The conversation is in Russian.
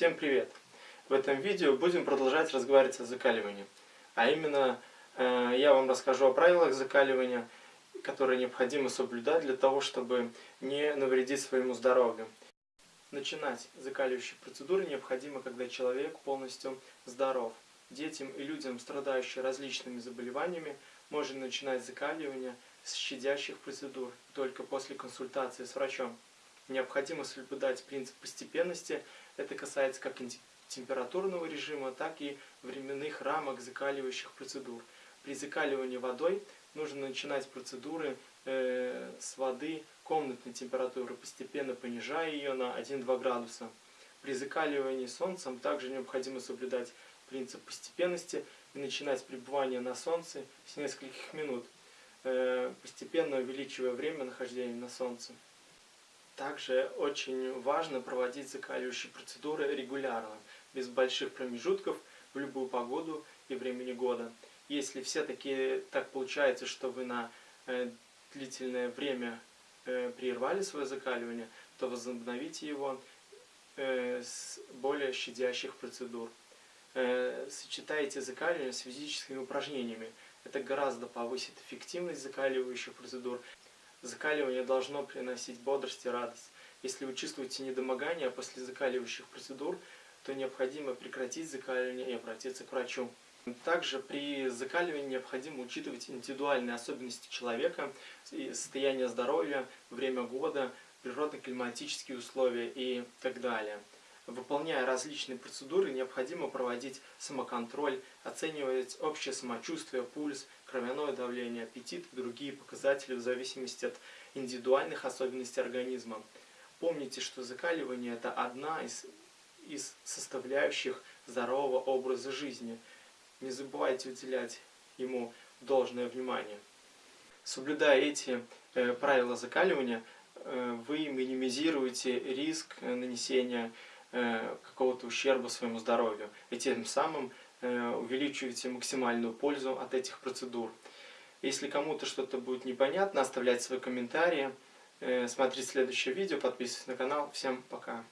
Всем привет! В этом видео будем продолжать разговаривать о закаливании. А именно, э, я вам расскажу о правилах закаливания, которые необходимо соблюдать для того, чтобы не навредить своему здоровью. Начинать закаливающие процедуры необходимо, когда человек полностью здоров. Детям и людям, страдающим различными заболеваниями, можно начинать закаливание с щадящих процедур только после консультации с врачом. Необходимо соблюдать принцип постепенности. Это касается как температурного режима, так и временных рамок закаливающих процедур. При закаливании водой нужно начинать процедуры э, с воды комнатной температуры, постепенно понижая ее на 1-2 градуса. При закаливании солнцем также необходимо соблюдать принцип постепенности и начинать пребывание на солнце с нескольких минут, э, постепенно увеличивая время нахождения на солнце. Также очень важно проводить закаливающие процедуры регулярно, без больших промежутков, в любую погоду и времени года. Если все-таки так получается, что вы на э, длительное время э, прервали свое закаливание, то возобновите его э, с более щадящих процедур. Сочетайте закаливание с физическими упражнениями. Это гораздо повысит эффективность закаливающих процедур Закаливание должно приносить бодрость и радость. Если вы чувствуете недомогание после закаливающих процедур, то необходимо прекратить закаливание и обратиться к врачу. Также при закаливании необходимо учитывать индивидуальные особенности человека, состояние здоровья, время года, природно-климатические условия и так далее. Выполняя различные процедуры, необходимо проводить самоконтроль, оценивать общее самочувствие, пульс, кровяное давление, аппетит и другие показатели в зависимости от индивидуальных особенностей организма. Помните, что закаливание – это одна из, из составляющих здорового образа жизни. Не забывайте уделять ему должное внимание. Соблюдая эти э, правила закаливания, э, вы минимизируете риск нанесения Э, какого-то ущерба своему здоровью. И тем самым э, увеличиваете максимальную пользу от этих процедур. Если кому-то что-то будет непонятно, оставляйте свои комментарии. Э, смотрите следующее видео, подписывайтесь на канал. Всем пока!